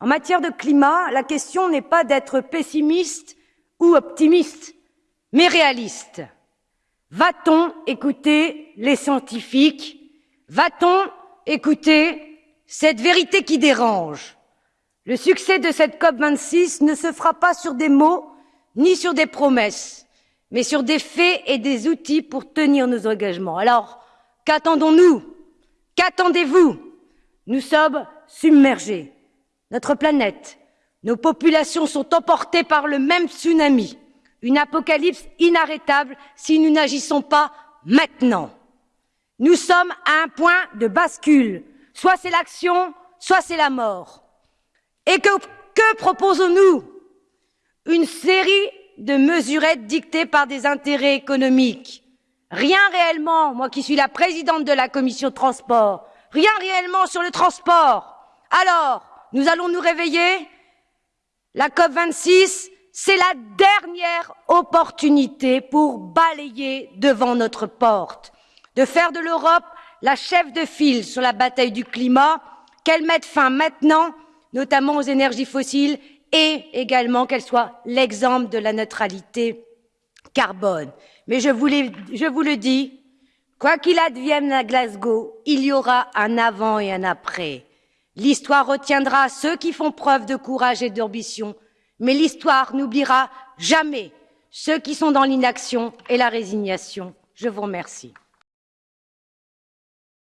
En matière de climat, la question n'est pas d'être pessimiste ou optimiste, mais réaliste. Va-t-on écouter les scientifiques? Va-t-on écouter cette vérité qui dérange? Le succès de cette COP26 ne se fera pas sur des mots ni sur des promesses, mais sur des faits et des outils pour tenir nos engagements. Alors, qu'attendons-nous? Qu'attendez-vous? Nous sommes submergés. Notre planète, nos populations sont emportées par le même tsunami, une apocalypse inarrêtable si nous n'agissons pas maintenant. Nous sommes à un point de bascule. Soit c'est l'action, soit c'est la mort. Et que, que proposons-nous? Une série de mesurettes dictées par des intérêts économiques. Rien réellement, moi qui suis la présidente de la commission transport, rien réellement sur le transport. Alors, nous allons nous réveiller La COP 26, c'est la dernière opportunité pour balayer devant notre porte, de faire de l'Europe la chef de file sur la bataille du climat, qu'elle mette fin maintenant, notamment aux énergies fossiles, et également qu'elle soit l'exemple de la neutralité carbone. Mais je vous, je vous le dis, quoi qu'il advienne à Glasgow, il y aura un avant et un après. L'histoire retiendra ceux qui font preuve de courage et d'ambition, mais l'histoire n'oubliera jamais ceux qui sont dans l'inaction et la résignation. Je vous remercie.